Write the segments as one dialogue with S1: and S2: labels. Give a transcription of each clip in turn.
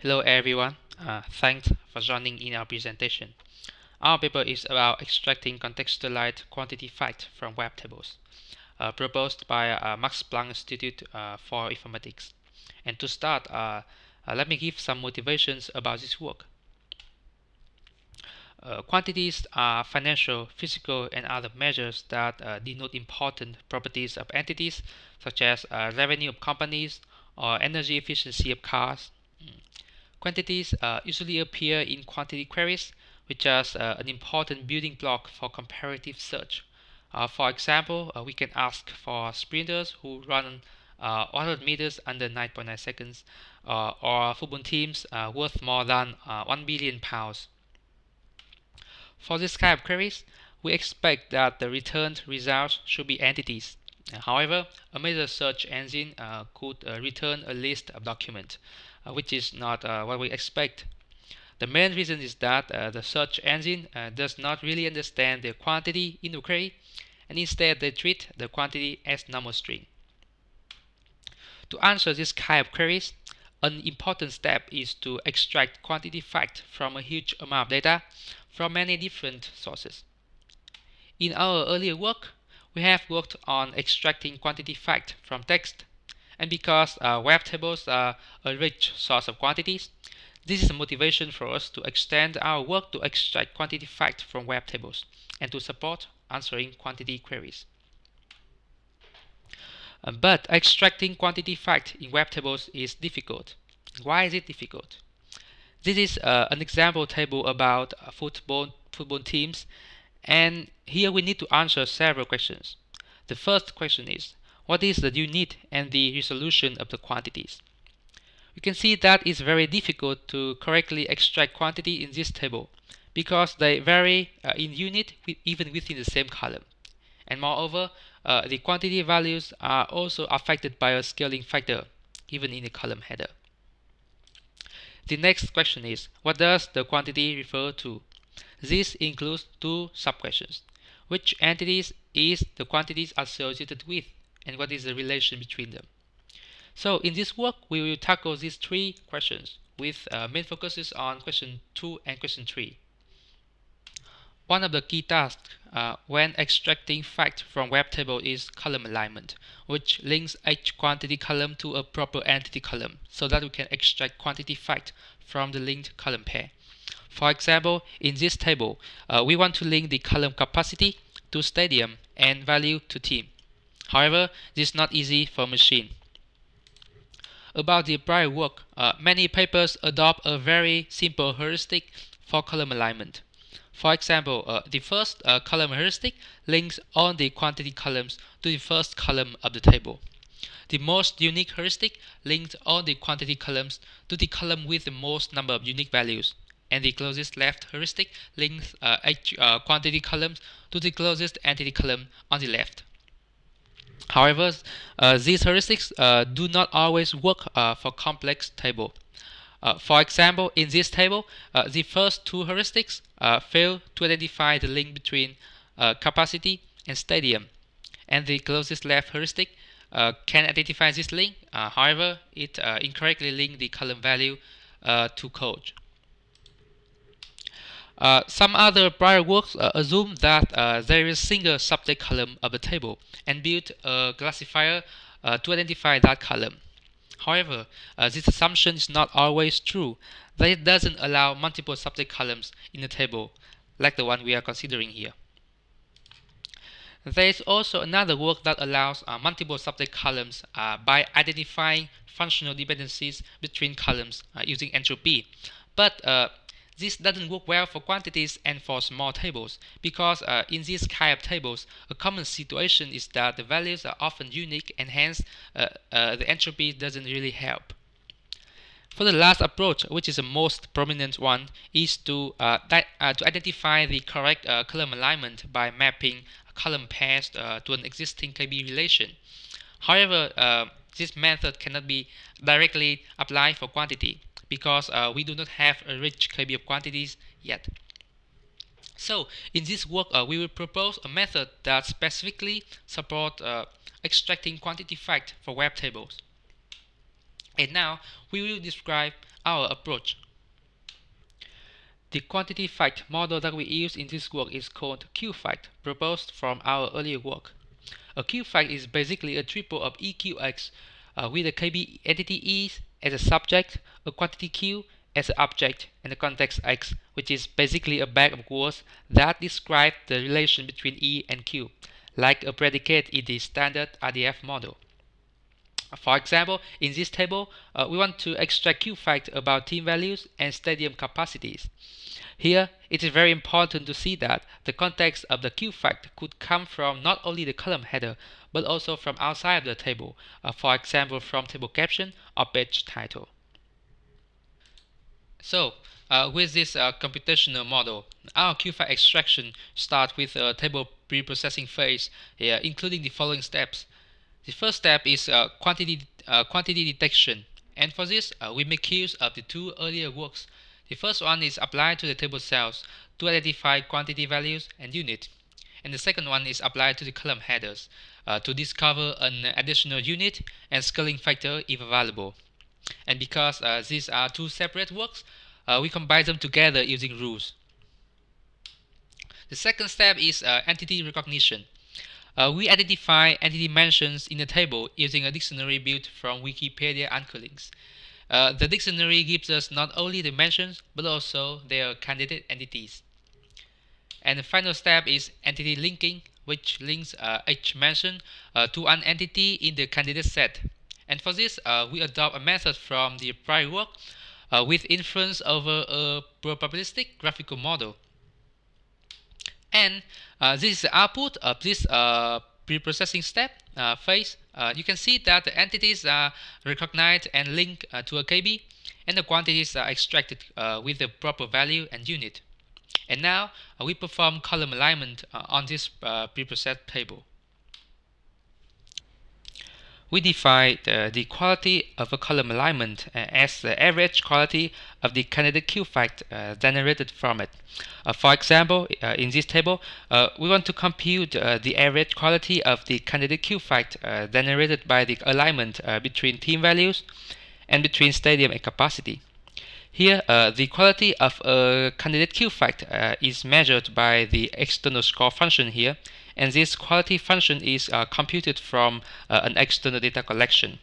S1: Hello everyone, uh, thanks for joining in our presentation. Our paper is about extracting contextualized quantity fact from web tables, uh, proposed by uh, Max Planck Institute uh, for Informatics. And to start, uh, uh, let me give some motivations about this work. Quantities are financial, physical, and other measures that denote important properties of entities, such as revenue of companies or energy efficiency of cars. Mm. Quantities uh, usually appear in quantity queries, which is uh, an important building block for comparative search. Uh, for example, we can ask for sprinters who run 100 meters under 9.9 seconds, or football teams worth more than 1 billion pounds. For this kind of queries, we expect that the returned results should be entities. However, a major search engine uh, could uh, return a list of documents, uh, which is not uh, what we expect. The main reason is that uh, the search engine uh, does not really understand the quantity in the query, and instead they treat the quantity as a normal string. To answer this kind of queries, an important step is to extract quantity fact from a huge amount of data from many different sources. In our earlier work, we have worked on extracting quantity fact from text, and because uh, web tables are a rich source of quantities, this is a motivation for us to extend our work to extract quantity fact from web tables and to support answering quantity queries. Uh, but extracting quantity fact in web tables is difficult. Why is it difficult? This is uh, an example table about football, football teams and here we need to answer several questions. The first question is, what is the unit and the resolution of the quantities? You can see that it's very difficult to correctly extract quantity in this table because they vary uh, in unit even within the same column. And moreover, uh, the quantity values are also affected by a scaling factor given in the column header. The next question is, what does the quantity refer to? This includes two sub-questions. Which entities is the quantities associated with, and what is the relation between them? So in this work, we will tackle these three questions with uh, main focuses on question 2 and question 3. One of the key tasks uh, when extracting fact from web table is column alignment, which links each quantity column to a proper entity column so that we can extract quantity fact from the linked column pair. For example, in this table, uh, we want to link the column capacity to stadium and value to team. However, this is not easy for machine. About the prior work, uh, many papers adopt a very simple heuristic for column alignment. For example, uh, the first uh, column heuristic links all the quantity columns to the first column of the table. The most unique heuristic links all the quantity columns to the column with the most number of unique values. And the closest left heuristic links uh, each uh, quantity columns to the closest entity column on the left. However, uh, these heuristics uh, do not always work uh, for complex table. Uh, for example, in this table, the first two heuristics fail to identify the link between capacity and stadium, and the closest left heuristic can identify this link. however, it incorrectly links the column value to code. Uh, some other prior works uh, assume that uh, there is a single subject column of a table and build a classifier to identify that column. However, uh, this assumption is not always true, that it doesn't allow multiple subject columns in a table, like the one we are considering here. There is also another work that allows uh, multiple subject columns uh, by identifying functional dependencies between columns uh, using entropy. But uh, this doesn't work well for quantities and for small tables because uh, in these kind of tables, a common situation is that the values are often unique and hence uh, uh, the entropy doesn't really help. For the last approach, which is the most prominent one, is to, uh, uh, to identify the correct uh, column alignment by mapping a column pairs to an existing KB relation. However, this method cannot be directly applied for quantity because uh, we do not have a rich KB of quantities yet. So in this work, uh, we will propose a method that specifically support uh, extracting quantity fact for web tables. And now we will describe our approach. The quantity fact model that we use in this work is called Q-fact, proposed from our earlier work. A Q-fact is basically a triple of EQX uh, with a KB entity E as a subject, a quantity Q as an object, and a context X, which is basically a bag of words that describe the relation between E and Q, like a predicate in the standard RDF model. For example, in this table, uh, we want to extract Q facts about team values and stadium capacities. Here, it is very important to see that the context of the Q-fact could come from not only the column header, but also from outside of the table, uh, for example from table caption or page title. So, uh, with this uh, computational model, our Q-fact extraction starts with a table preprocessing phase, uh, including the following steps. The first step is uh, quantity, uh, quantity detection, and for this, we make use of the two earlier works the first one is applied to the table cells to identify quantity values and unit. And the second one is applied to the column headers uh, to discover an additional unit and scaling factor if available. And because uh, these are two separate works, uh, we combine them together using rules. The second step is uh, entity recognition. Uh, we identify entity mentions in the table using a dictionary built from Wikipedia anchor links. Uh, the dictionary gives us not only the mentions, but also their candidate entities. And the final step is entity linking, which links uh, each mention uh, to an entity in the candidate set. And for this, uh, we adopt a method from the prior work uh, with inference over a probabilistic graphical model. And this is the output of this pre-processing step uh, phase, uh, you can see that the entities are recognized and linked uh, to a KB, and the quantities are extracted uh, with the proper value and unit. And now uh, we perform column alignment uh, on this preprocessed table we define the quality of a column alignment uh, as the average quality of the candidate Q-fact uh, generated from it. Uh, for example, uh, in this table, we want to compute the average quality of the candidate Q-fact generated by the alignment between team values and between stadium and capacity. Here, the quality of a candidate Q-fact is measured by the external score function here, and this quality function is uh, computed from uh, an external data collection.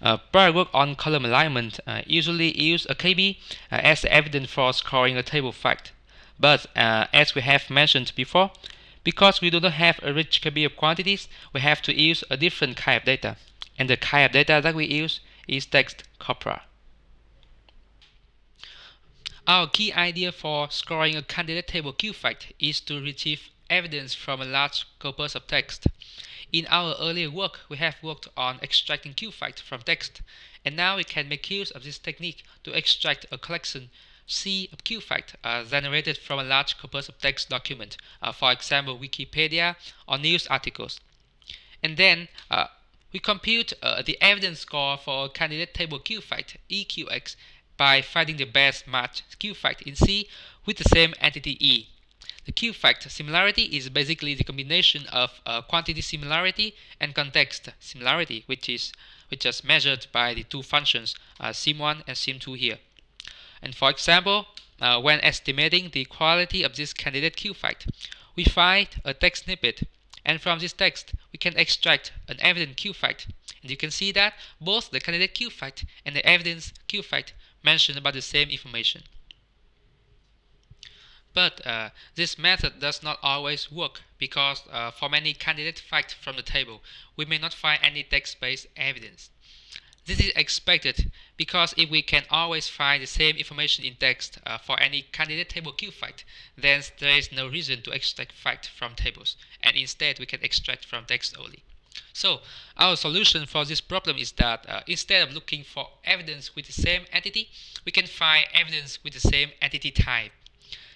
S1: Uh, prior work on column alignment uh, usually use a KB uh, as evidence for scoring a table fact. But uh, as we have mentioned before, because we do not have a rich KB of quantities, we have to use a different kind of data. And the kind of data that we use is text corpora. Our key idea for scoring a candidate table Q-fact is to retrieve evidence from a large corpus of text. In our earlier work, we have worked on extracting Q-fact from text, and now we can make use of this technique to extract a collection C of Q-fact uh, generated from a large corpus of text document, uh, for example Wikipedia or news articles. And then uh, we compute uh, the evidence score for candidate table Q-fact EQX by finding the best match Q-fact in C with the same entity E. The Q-fact similarity is basically the combination of uh, quantity similarity and context similarity, which is which is measured by the two functions uh, sim1 and sim2 here. And for example, uh, when estimating the quality of this candidate Q-fact, we find a text snippet, and from this text we can extract an evidence Q-fact. And you can see that both the candidate Q-fact and the evidence Q-fact mention about the same information. But uh, this method does not always work because uh, for many candidate facts from the table, we may not find any text-based evidence. This is expected because if we can always find the same information in text uh, for any candidate table Q fact, then there is no reason to extract fact from tables, and instead we can extract from text only. So our solution for this problem is that uh, instead of looking for evidence with the same entity, we can find evidence with the same entity type.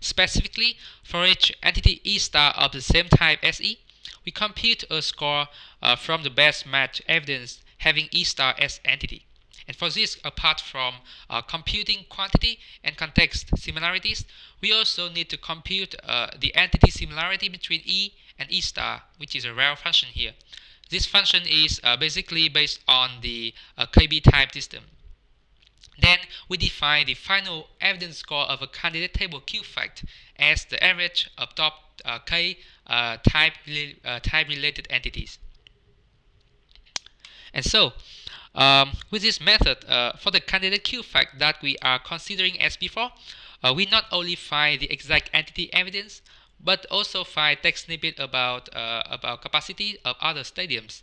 S1: Specifically, for each entity E star of the same type as E, we compute a score uh, from the best match evidence having E star as entity. And for this, apart from uh, computing quantity and context similarities, we also need to compute uh, the entity similarity between E and E star, which is a rare function here. This function is uh, basically based on the uh, KB type system. Then we define the final evidence score of a candidate table Q fact as the average of top uh, k uh, type, uh, type related entities. And so, um, with this method, uh, for the candidate Q fact that we are considering as before, uh, we not only find the exact entity evidence, but also find text snippet about uh, about capacity of other stadiums.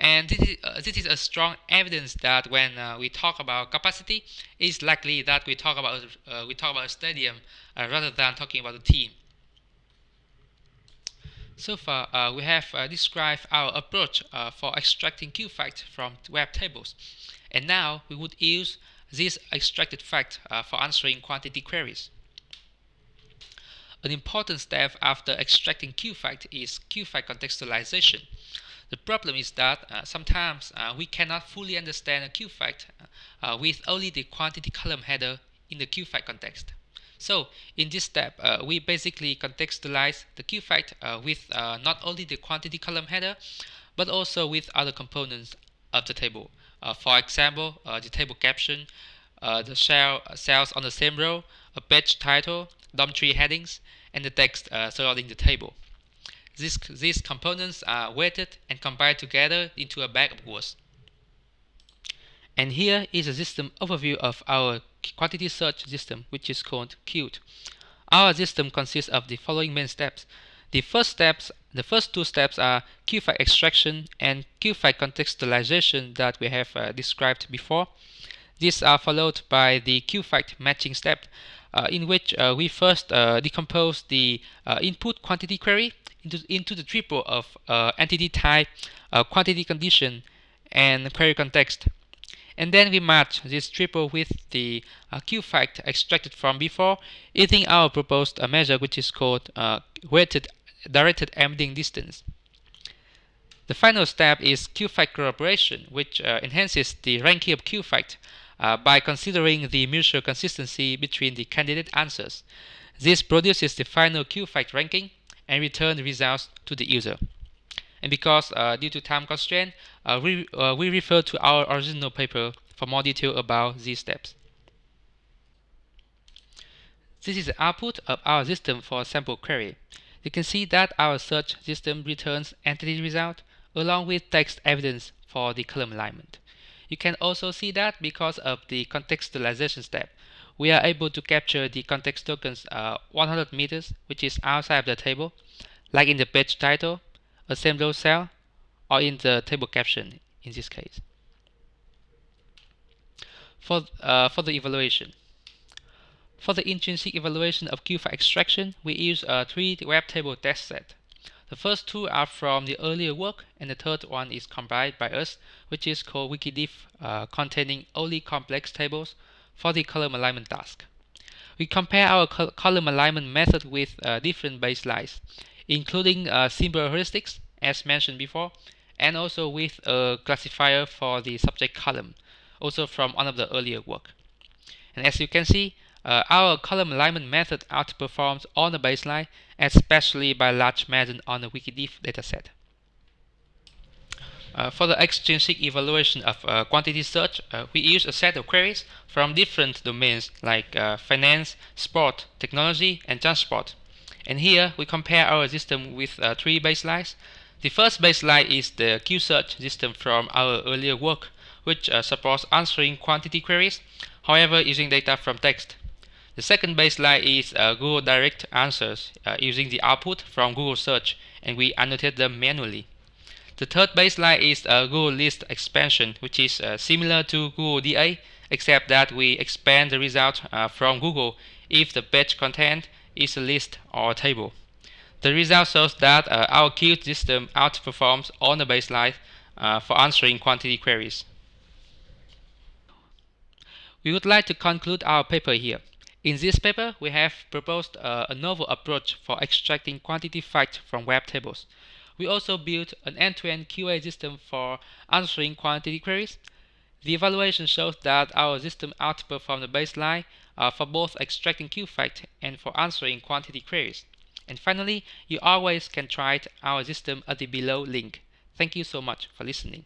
S1: And this is, uh, this is a strong evidence that when uh, we talk about capacity, it's likely that we talk about uh, we talk about a stadium uh, rather than talking about a team. So far, uh, we have uh, described our approach for extracting Q facts from web tables. And now we would use this extracted fact for answering quantity queries. An important step after extracting Q fact is Q fact contextualization. The problem is that uh, sometimes uh, we cannot fully understand a Q fact uh, with only the quantity column header in the Q fact context. So in this step, uh, we basically contextualize the Q fact uh, with uh, not only the quantity column header, but also with other components of the table. for example, the table caption, the cell, cells on the same row, a page title, DOM tree headings, and the text surrounding the table. These, these components are weighted and combined together into a bag of words. And here is a system overview of our quantity search system, which is called QuTE. Our system consists of the following main steps. The first steps, the first two steps are Q-fact extraction and Q-fact contextualization that we have uh, described before. These are followed by the Q-fact matching step, uh, in which uh, we first uh, decompose the uh, input quantity query into, into the triple of uh, entity type, uh, quantity condition, and query context. And then we match this triple with the uh, Q fact extracted from before using our proposed measure which is called uh, weighted directed embedding distance. The final step is Q-fact corroboration, which uh, enhances the ranking of Q-fact uh, by considering the mutual consistency between the candidate answers. This produces the final Q-fact ranking and return the results to the user. And because uh, due to time constraint, uh, we, uh, we refer to our original paper for more detail about these steps. This is the output of our system for a sample query. You can see that our search system returns entity result along with text evidence for the column alignment. You can also see that because of the contextualization step, we are able to capture the context tokens uh, 100 meters, which is outside of the table, like in the page title, a row cell, or in the table caption in this case. For, uh, for the evaluation. For the intrinsic evaluation of Q-fact extraction, we use a three web table test set. The first two are from the earlier work, and the third one is compiled by us, which is called Wikidif, uh, containing only complex tables for the column alignment task. We compare our col column alignment method with uh, different baselines, including uh, symbol heuristics, as mentioned before, and also with a classifier for the subject column, also from one of the earlier work. And as you can see, uh, our column alignment method outperforms on the baseline, especially by large margin on the Wikidif dataset. Uh, for the extrinsic evaluation of uh, quantity search, uh, we use a set of queries from different domains like uh, finance, sport, technology, and transport. And here we compare our system with uh, three baselines. The first baseline is the Q-search system from our earlier work, which supports answering quantity queries, however using data from text. The second baseline is Google Direct Answers using the output from Google Search, and we annotate them manually. The third baseline is a Google List expansion, which is uh, similar to Google DA, except that we expand the result uh, from Google if the page content is a list or a table. The result shows that uh, our QuTE system outperforms on the baseline uh, for answering quantity queries. We would like to conclude our paper here. In this paper, we have proposed uh, a novel approach for extracting quantity facts from web tables. We also built an end-to-end QA system for answering quantity queries. The evaluation shows that our system outperformed the baseline uh, for both extracting Q-fact and for answering quantity queries. And finally, you always can try our system at the below link. Thank you so much for listening.